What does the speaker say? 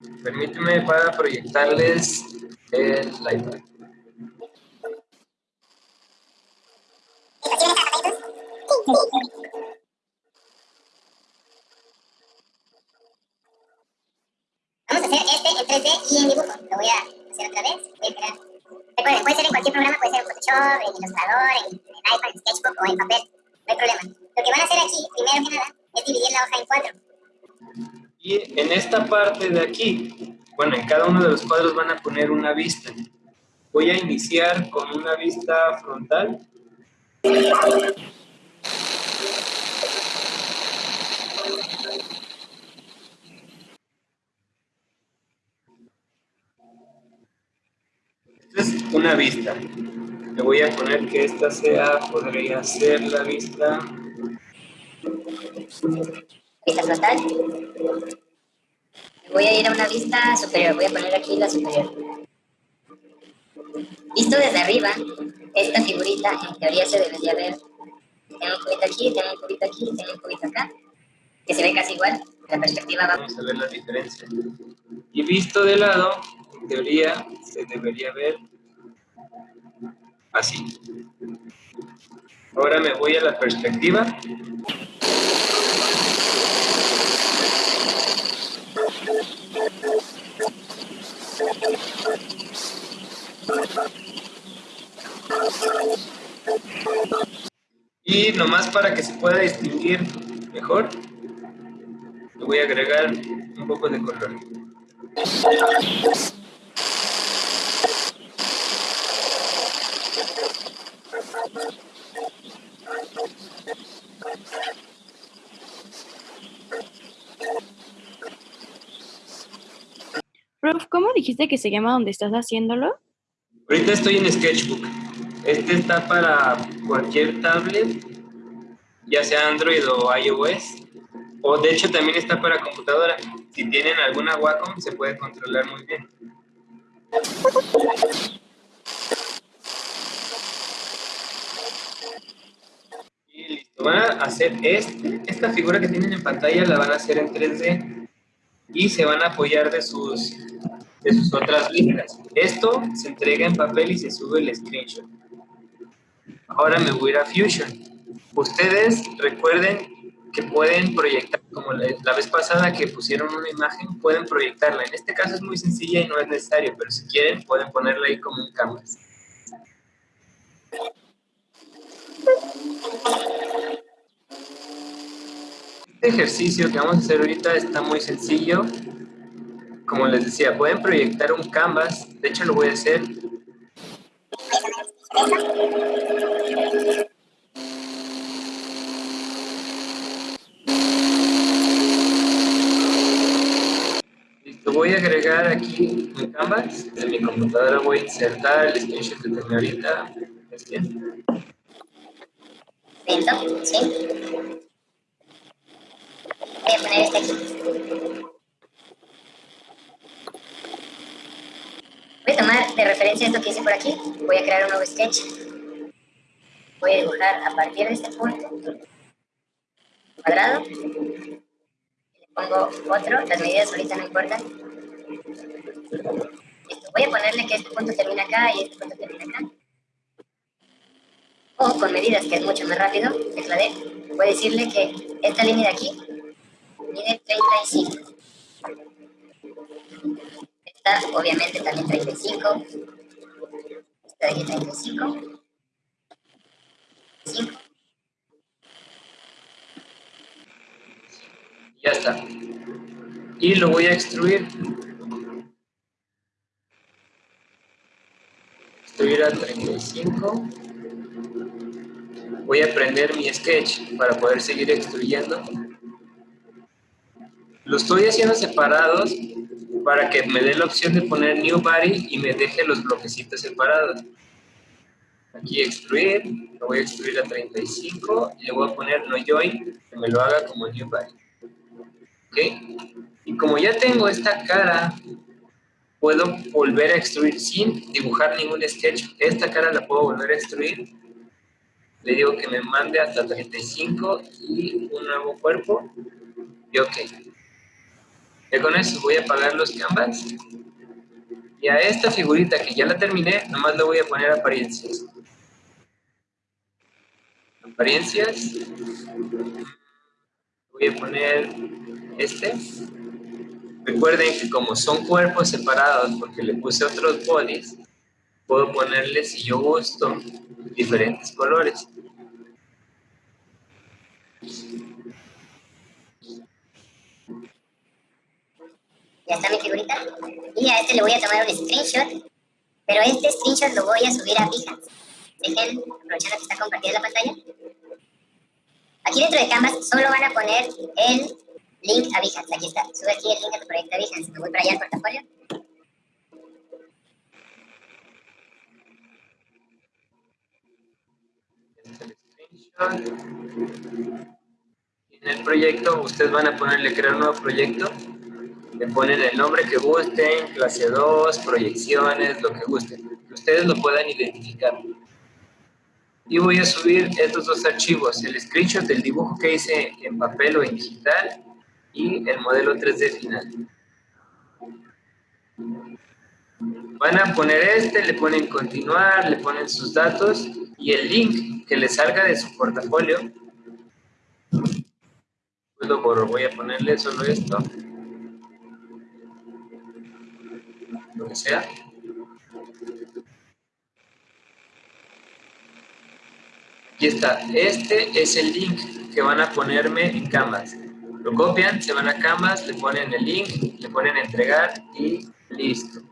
Permíteme para proyectarles el iPad. Vamos a hacer este en 3D y en dibujo. Lo voy a hacer otra vez. Recuerden, puede ser en cualquier programa, puede ser en Photoshop, en Illustrator, en, en iPad, en Sketchbook o en papel. No hay problema. Lo que van a hacer aquí, primero que nada, es dividir la hoja en cuatro. En esta parte de aquí, bueno, en cada uno de los cuadros van a poner una vista. Voy a iniciar con una vista frontal. Esta es una vista. Le voy a poner que esta sea, podría ser la vista Vista frontal. Voy a ir a una vista superior. Voy a poner aquí la superior. Visto desde arriba, esta figurita en teoría se debería ver. Tengo un cubito aquí, tengo un cubito aquí, tengo un cubito acá, que se ve casi igual. La perspectiva va... Vamos a ver la diferencia. Y visto de lado, en teoría, se debería ver así. Ahora me voy a la perspectiva. Y nomás para que se pueda distinguir mejor, le voy a agregar un poco de color. Prof, ¿cómo dijiste que se llama donde estás haciéndolo? Ahorita estoy en Sketchbook. Este está para cualquier tablet, ya sea Android o iOS. O de hecho también está para computadora. Si tienen alguna Wacom se puede controlar muy bien. Y listo. Van a hacer este, esta figura que tienen en pantalla la van a hacer en 3D y se van a apoyar de sus, de sus otras listas. Esto se entrega en papel y se sube el screenshot. Ahora me voy a a Fusion. Ustedes recuerden que pueden proyectar, como la, vez pasada que pusieron una imagen, pueden proyectarla. En este caso es muy sencilla y no es necesario, pero si quieren pueden ponerla ahí como un canvas. Este ejercicio que vamos a hacer ahorita está muy sencillo. Como les decía, pueden proyectar un canvas. De hecho, lo voy a hacer. Listo, voy a agregar aquí mi canvas. De mi computadora voy a insertar el screenshot que tengo ahorita. ¿Es bien? Listo, sí. Voy a poner este aquí. Voy a tomar de referencia esto que hice por aquí. Voy a crear un nuevo sketch. Voy a dibujar a partir de este punto. Cuadrado. Pongo otro. Las medidas ahorita no importan. Voy a ponerle que este punto termina acá y este punto termina acá. O con medidas, que es mucho más rápido, tecla D, voy a decirle que esta línea de aquí mide 35. Esta, obviamente, también 35. Esta de aquí 35. 5. Ya está. Y lo voy a extruir. Extruir a 35. Voy a prender mi sketch para poder seguir extruyendo. Lo estoy haciendo separados para que me dé la opción de poner New Body y me deje los bloquecitos separados. Aquí extruir, lo voy a extruir a 35 y le voy a poner No Join, que me lo haga como New Body. ¿Ok? Y como ya tengo esta cara, puedo volver a extruir sin dibujar ningún sketch. Esta cara la puedo volver a extruir. Le digo que me mande hasta 35 y un nuevo cuerpo. Y ok. Con eso voy a apagar los canvas. Y a esta figurita que ya la terminé, nomás le voy a poner apariencias. Apariencias. Voy a poner este. Recuerden que como son cuerpos separados, porque le puse otros bodies, puedo ponerle, si yo gusto, diferentes colores. Ya está mi figurita. Y a este le voy a tomar un screenshot. Pero este screenshot lo voy a subir a Behance. Dejen, aprovechando que está compartida la pantalla. Aquí dentro de Canvas solo van a poner el link a Behance. Aquí está. Sube aquí el link a tu proyecto a Behance. Me voy para allá al portafolio. En el proyecto, ustedes van a ponerle crear un nuevo proyecto. Le ponen el nombre que gusten, clase 2, proyecciones, lo que gusten. Que ustedes lo puedan identificar. Y voy a subir estos dos archivos, el screenshot del dibujo que hice en papel o en digital y el modelo 3D final. Van a poner este, le ponen continuar, le ponen sus datos y el link que les salga de su portafolio. Pues lo borro, voy a ponerle solo esto. Lo que sea. Aquí está, este es el link que van a ponerme en Canvas. Lo copian, se van a Canvas, le ponen el link, le ponen entregar y listo.